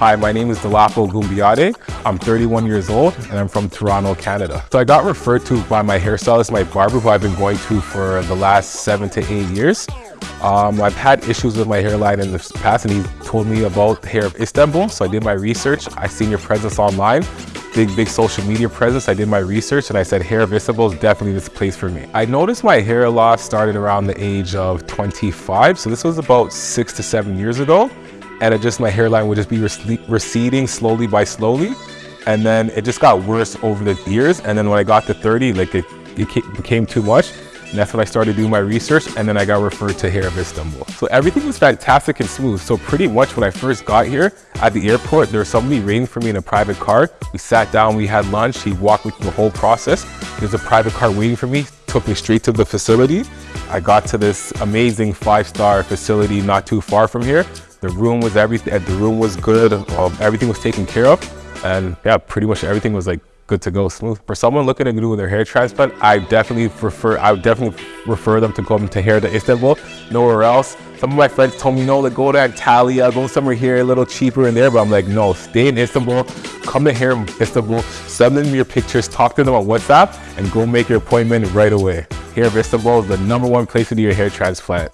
Hi, my name is Delapo Gumbiade. I'm 31 years old and I'm from Toronto, Canada. So I got referred to by my hairstylist, my barber, who I've been going to for the last seven to eight years. Um, I've had issues with my hairline in the past and he told me about Hair of Istanbul. So I did my research. I seen your presence online, big, big social media presence. I did my research and I said Hair of Istanbul is definitely this place for me. I noticed my hair loss started around the age of 25. So this was about six to seven years ago and it just my hairline would just be receding slowly by slowly and then it just got worse over the years and then when I got to 30 like it, it became too much and that's when I started doing my research and then I got referred to Hair of Istanbul. So everything was fantastic and smooth. So pretty much when I first got here at the airport, there was somebody waiting for me in a private car. We sat down, we had lunch, he walked me through the whole process. There's a private car waiting for me, took me straight to the facility. I got to this amazing five-star facility not too far from here. The room was everything. The room was good. Um, everything was taken care of, and yeah, pretty much everything was like good to go, smooth. For someone looking to do their hair transplant, I definitely prefer. I would definitely refer them to come to Hair to Istanbul. Nowhere else. Some of my friends told me, no, to go to Antalya, go somewhere here a little cheaper in there. But I'm like, no, stay in Istanbul. Come to Hair in Istanbul. Send them your pictures. Talk to them on WhatsApp, and go make your appointment right away. Hair of Istanbul is the number one place to do your hair transplant.